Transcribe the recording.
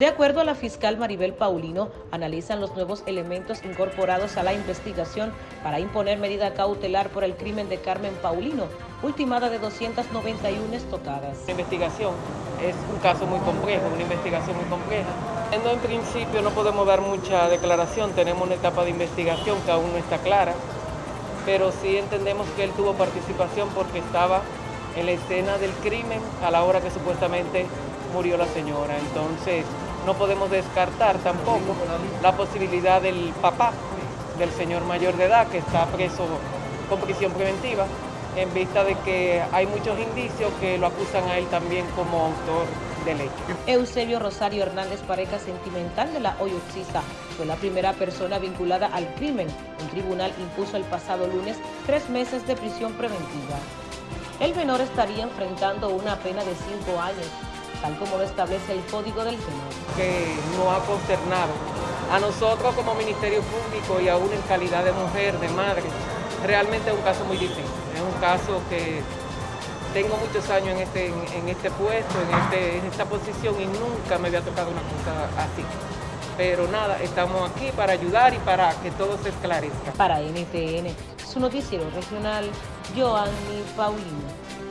De acuerdo a la fiscal Maribel Paulino, analizan los nuevos elementos incorporados a la investigación para imponer medida cautelar por el crimen de Carmen Paulino, ultimada de 291 estocadas. La investigación es un caso muy complejo, una investigación muy compleja. En principio no podemos dar mucha declaración, tenemos una etapa de investigación que aún no está clara, pero sí entendemos que él tuvo participación porque estaba en la escena del crimen a la hora que supuestamente murió la señora. Entonces, no podemos descartar tampoco la posibilidad del papá del señor mayor de edad que está preso con prisión preventiva en vista de que hay muchos indicios que lo acusan a él también como autor del hecho. Eusebio Rosario Hernández, pareja sentimental de la hoyoxista, fue la primera persona vinculada al crimen. Un tribunal impuso el pasado lunes tres meses de prisión preventiva. El menor estaría enfrentando una pena de cinco años tal como lo establece el Código del Senado. Que no ha consternado a nosotros como Ministerio Público y aún en calidad de mujer, de madre, realmente es un caso muy difícil. Es un caso que tengo muchos años en este, en, este puesto, en, este, en esta posición y nunca me había tocado una cosa así. Pero nada, estamos aquí para ayudar y para que todo se esclarezca. Para NTN, su noticiero regional, Joanny Paulino.